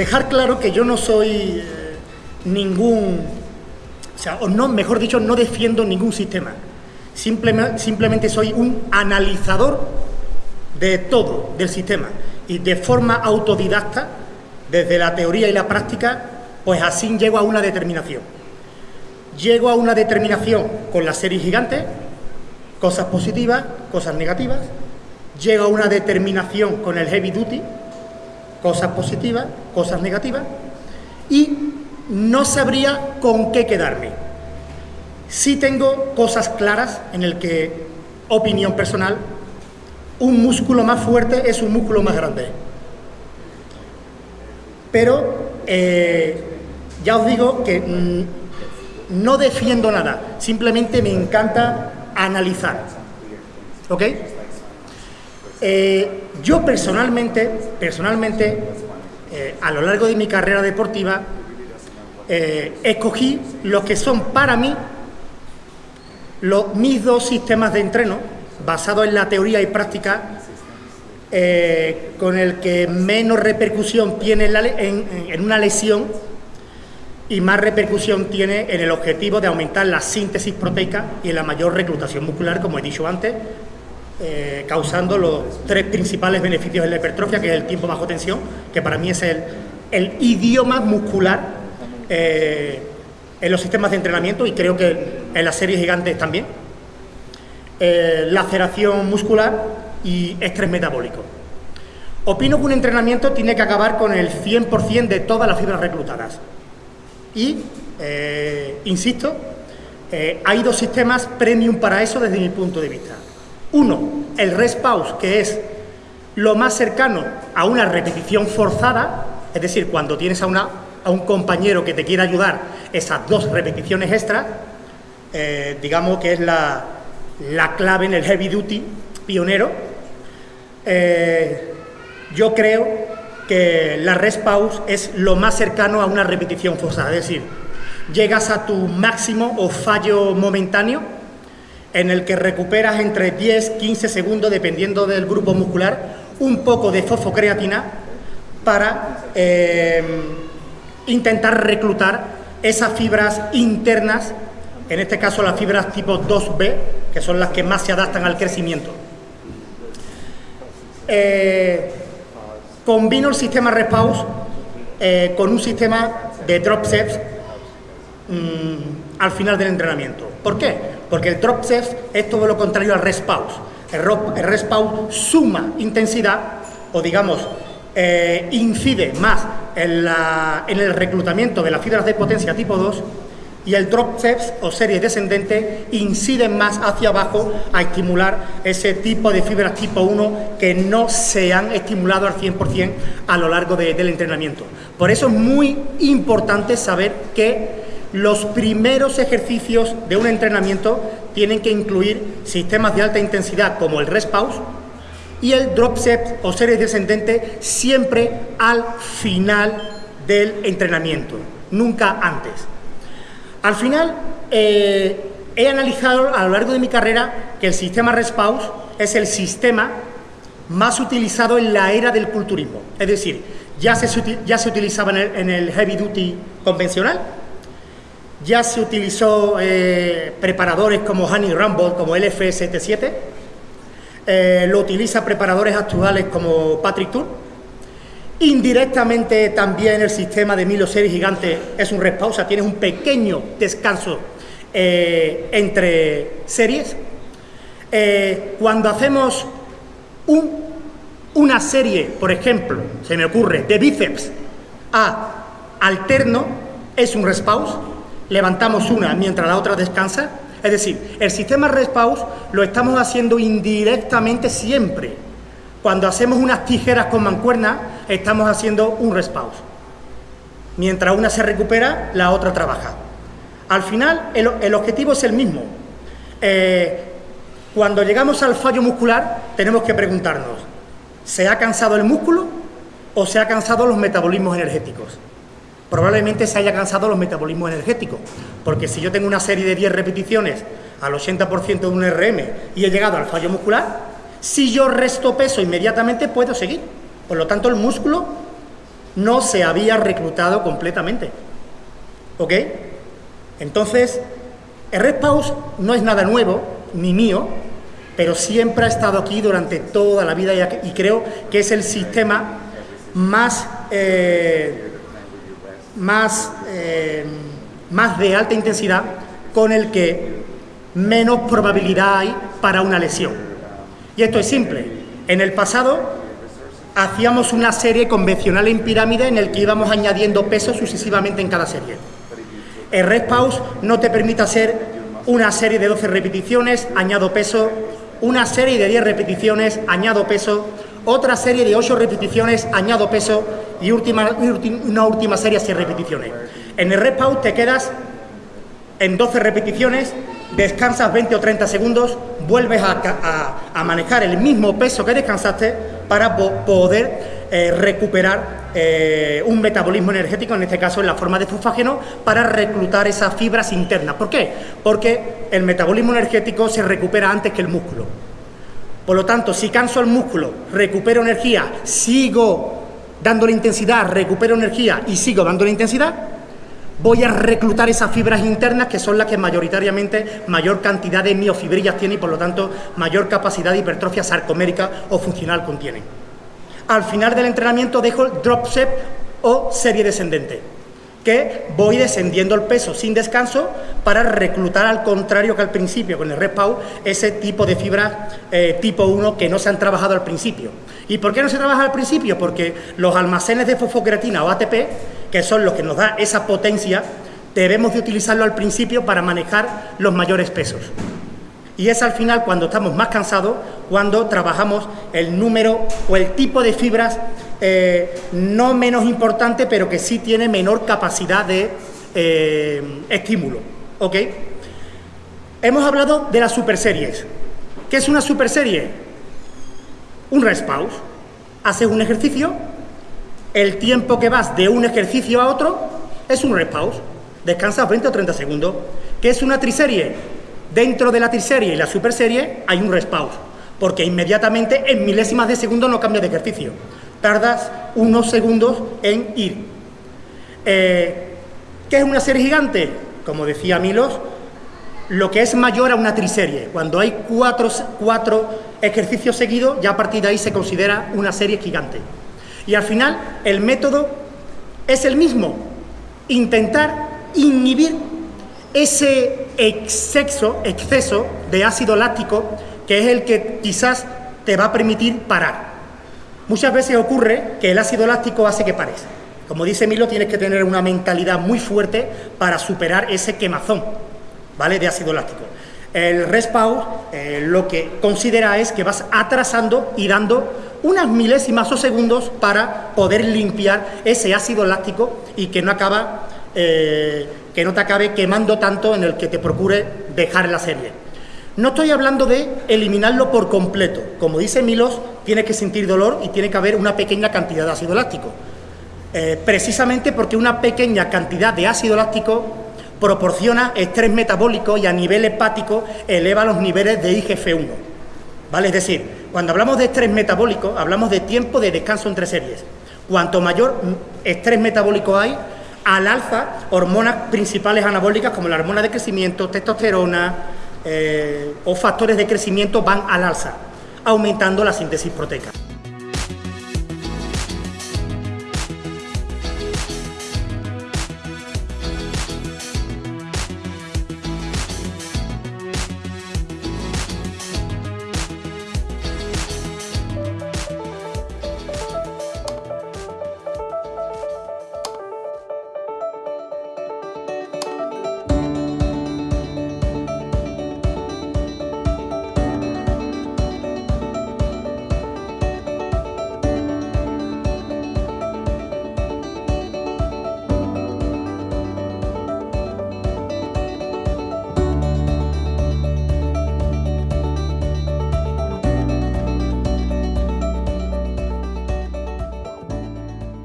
dejar claro que yo no soy eh, ningún, o sea, o no, mejor dicho, no defiendo ningún sistema. Simplemente, simplemente soy un analizador de todo, del sistema. Y de forma autodidacta, desde la teoría y la práctica, pues así llego a una determinación. Llego a una determinación con la serie gigante, cosas positivas, cosas negativas. Llego a una determinación con el heavy duty, cosas positivas, cosas negativas. Y no sabría con qué quedarme. Sí tengo cosas claras en el que, opinión personal, un músculo más fuerte es un músculo más grande. Pero eh, ya os digo que mm, no defiendo nada, simplemente me encanta analizar. ¿Ok? Eh, yo personalmente, personalmente, eh, a lo largo de mi carrera deportiva, escogí lo que son para mí los, mis dos sistemas de entreno, basados en la teoría y práctica, eh, con el que menos repercusión tiene en, una lesión y más repercusión tiene en el objetivo de aumentar la síntesis proteica y en la mayor reclutación muscular, como he dicho antes, eh, causando los tres principales beneficios de la hipertrofia, que es el tiempo bajo tensión, que para mí es el, idioma muscular eh, en los sistemas de entrenamiento y creo que en las series gigantes también. Eh, laceración muscular y estrés metabólico. Opino que un entrenamiento tiene que acabar con el 100% de todas las fibras reclutadas. Y, insisto, hay dos sistemas premium para eso desde mi punto de vista. Uno, el rest pause, que es lo más cercano a una repetición forzada, es decir, cuando tienes a, una, a un compañero que te quiere ayudar esas dos repeticiones extras, eh, digamos que es la, clave en el heavy duty pionero. Eh, yo creo que la rest pause es lo más cercano a una repetición forzada, es decir, llegas a tu máximo o fallo momentáneo en el que recuperas entre 10, 15 segundos, dependiendo del grupo muscular, un poco de fosfocreatina para eh, intentar reclutar esas fibras internas, en este caso las fibras tipo 2B, que son las que más se adaptan al crecimiento. Eh, combino el sistema Repause eh, con un sistema de drop sets mm, al final del entrenamiento. ¿Por qué? Porque el drop sets es todo lo contrario al rest pause. El, el rest pause suma intensidad, o digamos, eh, incide más en, el reclutamiento de las fibras de potencia tipo 2 y el drop steps o serie descendente inciden más hacia abajo a estimular ese tipo de fibras tipo 1 que no se han estimulado al 100% a lo largo del entrenamiento. Por eso es muy importante saber que los primeros ejercicios de un entrenamiento tienen que incluir sistemas de alta intensidad como el rest pause, y el drop set o serie descendente siempre al final del entrenamiento, nunca antes. Al final, eh, he analizado a lo largo de mi carrera que el sistema Respaus es el sistema más utilizado en la era del culturismo. Es decir, ya se, ya se utilizaba en el, heavy duty convencional, ya se utilizó eh, preparadores como Honey Rumble, como LF77, eh, lo utiliza preparadores actuales como Patrick Tour. Indirectamente también el sistema de Milo Series Gigante es un respausa, tienes un pequeño descanso eh, entre series. Eh, cuando hacemos una serie, por ejemplo, se me ocurre, de bíceps a alterno, es un respaus, levantamos una mientras la otra descansa, es decir, el sistema respaus lo estamos haciendo indirectamente siempre. Cuando hacemos unas tijeras con mancuerna, estamos haciendo un respaus. Mientras una se recupera, la otra trabaja. Al final, el, objetivo es el mismo. Eh, cuando llegamos al fallo muscular, tenemos que preguntarnos, ¿se ha cansado el músculo o se ha cansado los metabolismos energéticos? Probablemente se haya cansado los metabolismos energéticos, porque si yo tengo una serie de 10 repeticiones al 80% de un RM y he llegado al fallo muscular, si yo resto peso inmediatamente puedo seguir. Por lo tanto, el músculo no se había reclutado completamente. ¿Ok? Entonces, el respaus no es nada nuevo, ni mío, pero siempre ha estado aquí durante toda la vida y creo que es el sistema más, eh, más, eh, más de alta intensidad con el que menos probabilidad hay para una lesión. Y esto es simple. En el pasado hacíamos una serie convencional en pirámide en el que íbamos añadiendo peso sucesivamente en cada serie. El red pause no te permite hacer una serie de 12 repeticiones, añado peso, una serie de 10 repeticiones, añado peso, otra serie de 8 repeticiones, añado peso y última, una última serie de 6 repeticiones. En el red pause te quedas en 12 repeticiones, descansas 20 o 30 segundos, vuelves a, manejar el mismo peso que descansaste para poder eh, recuperar eh, un metabolismo energético, en este caso en la forma de fosfágeno, para reclutar esas fibras internas. ¿Por qué? Porque el metabolismo energético se recupera antes que el músculo. Por lo tanto, si canso el músculo, recupero energía, sigo dándole intensidad, recupero energía y sigo dándole intensidad, voy a reclutar esas fibras internas que son las que mayoritariamente mayor cantidad de miofibrillas tienen y por lo tanto mayor capacidad de hipertrofia sarcomérica o funcional contienen. Al final del entrenamiento dejo el drop set o serie descendente, que voy descendiendo el peso sin descanso para reclutar al contrario que al principio con el respawn ese tipo de fibras eh, tipo 1 que no se han trabajado al principio. ¿Y por qué no se trabaja al principio? Porque los almacenes de fosfocreatina o ATP que son los que nos da esa potencia, debemos de utilizarlo al principio para manejar los mayores pesos. Y es al final cuando estamos más cansados, cuando trabajamos el número o el tipo de fibras eh, no menos importante, pero que sí tiene menor capacidad de eh, estímulo. ¿Ok? Hemos hablado de las superseries. ¿Qué es una superserie? Un rest pause. Haces un ejercicio, el tiempo que vas de un ejercicio a otro es un rest pause. Descansas 20 o 30 segundos. ¿Qué es una triserie? Dentro de la triserie y la superserie hay un rest pause, porque inmediatamente en milésimas de segundo no cambia de ejercicio. Tardas unos segundos en ir. Eh, ¿Qué es una serie gigante? Como decía Milos, lo que es mayor a una triserie. Cuando hay cuatro, cuatro ejercicios seguidos, ya a partir de ahí se considera una serie gigante. Y al final el método es el mismo, intentar inhibir ese exceso, exceso de ácido láctico que es el que quizás te va a permitir parar. Muchas veces ocurre que el ácido láctico hace que pares. Como dice Milo, tienes que tener una mentalidad muy fuerte para superar ese quemazón ¿vale? de ácido láctico. El respawn eh, lo que considera es que vas atrasando y dando unas milésimas o segundos para poder limpiar ese ácido láctico y que no acaba eh, que no te acabe quemando tanto en el que te procure dejar la serie. No estoy hablando de eliminarlo por completo. Como dice Milos, tiene que sentir dolor y tiene que haber una pequeña cantidad de ácido láctico. Eh, precisamente porque una pequeña cantidad de ácido láctico proporciona estrés metabólico y a nivel hepático eleva los niveles de IGF-1. ¿Vale? Es decir, cuando hablamos de estrés metabólico, hablamos de tiempo de descanso entre series. Cuanto mayor estrés metabólico hay, al alza hormonas principales anabólicas como la hormona de crecimiento, testosterona eh, o factores de crecimiento van al alza, aumentando la síntesis proteica.